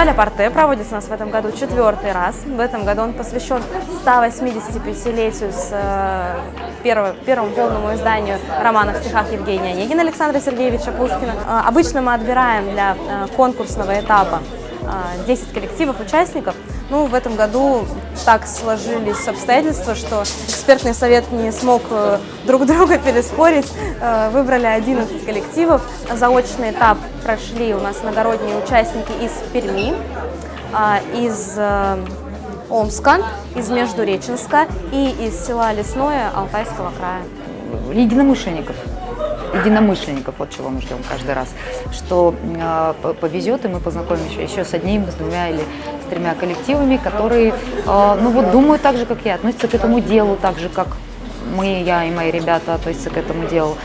Фестиваль Апарте проводится у нас в этом году четвертый раз. В этом году он посвящен 185-летию с э, первого, первому полному изданию романа в стихах Евгения Онегина Александра Сергеевича Пушкина. Э, обычно мы отбираем для э, конкурсного этапа 10 коллективов, участников. Ну, в этом году так сложились обстоятельства, что экспертный совет не смог друг друга переспорить. Выбрали 11 коллективов. Заочный этап прошли у нас иногородние участники из Перми, из Омска, из Междуреченска и из села Лесное Алтайского края. Единомышленников единомышленников, вот чего мы ждем каждый раз, что э, повезет, и мы познакомимся еще с одним, с двумя или с тремя коллективами, которые, э, ну вот, думают так же, как я, относятся к этому делу так же, как мы, я и мои ребята относятся к этому делу.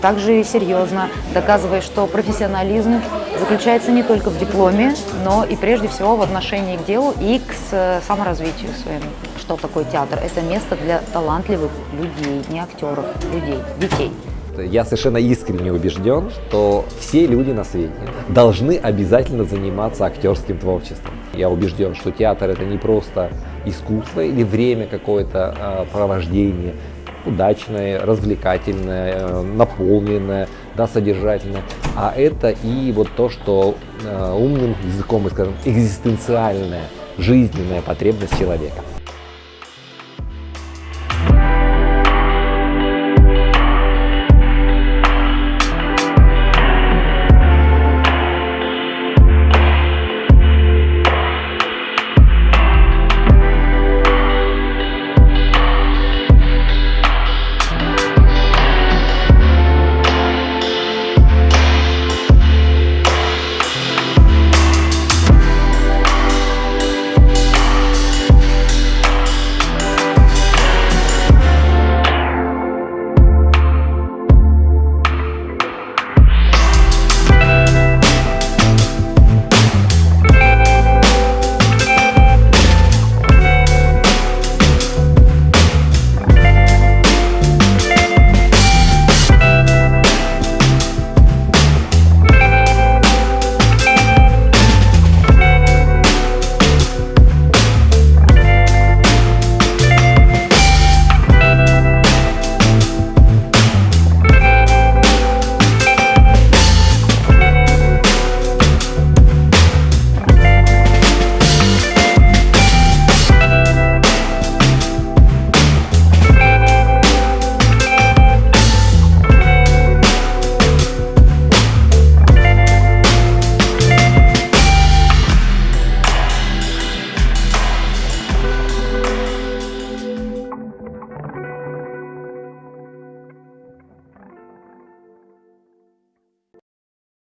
Также серьезно, доказывая, что профессионализм заключается не только в дипломе, но и прежде всего в отношении к делу и к саморазвитию своему. Что такое театр? Это место для талантливых людей, не актеров, людей, детей. Я совершенно искренне убежден, что все люди на свете должны обязательно заниматься актерским творчеством. Я убежден, что театр это не просто искусство или время какое-то э, провождение, удачное, развлекательное, э, наполненное, да, содержательное, а это и вот то, что э, умным языком мы скажем, экзистенциальная, жизненная потребность человека.